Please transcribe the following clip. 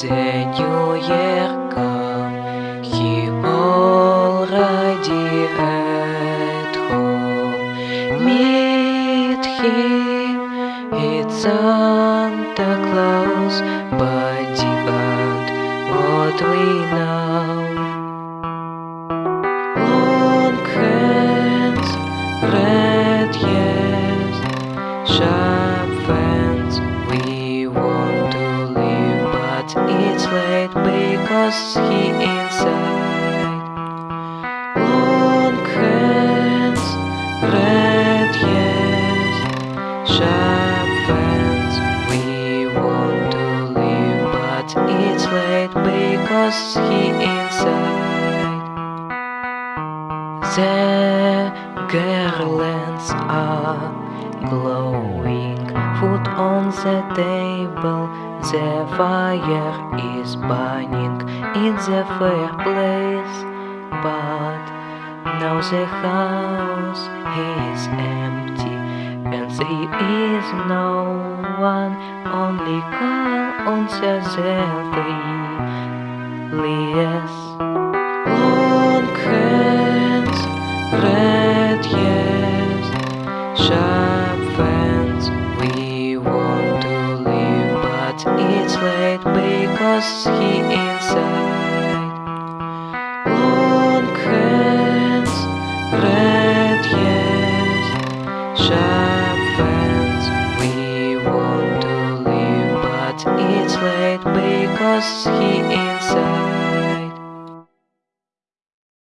Seigneur Yerkam, qui already at home, meet him, it's Santa Claus, but demand what we know. it's late because he inside Long hands, red yes, sharp hands We want to leave but it's late because he inside The garlands are glowing. Food on the table, the fire is burning in the fireplace. But now the house is empty, and there is no one, only calm on the three late because he inside. Long hands, red yes, sharp fence. We want to leave, but it's late because he inside.